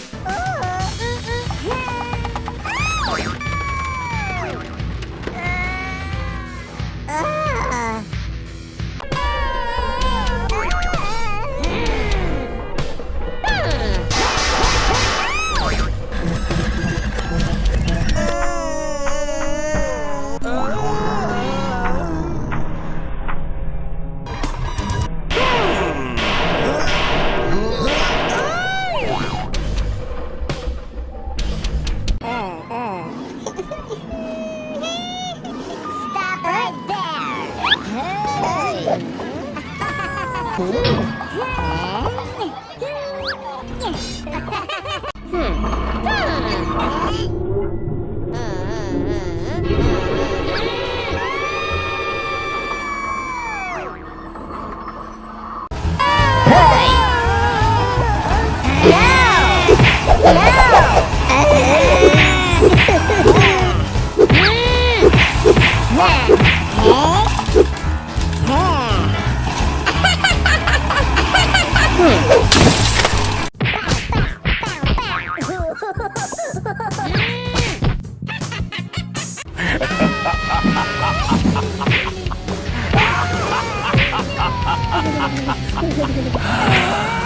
Oh. Stop right there. Hey. Hey! Ha ha ha ha!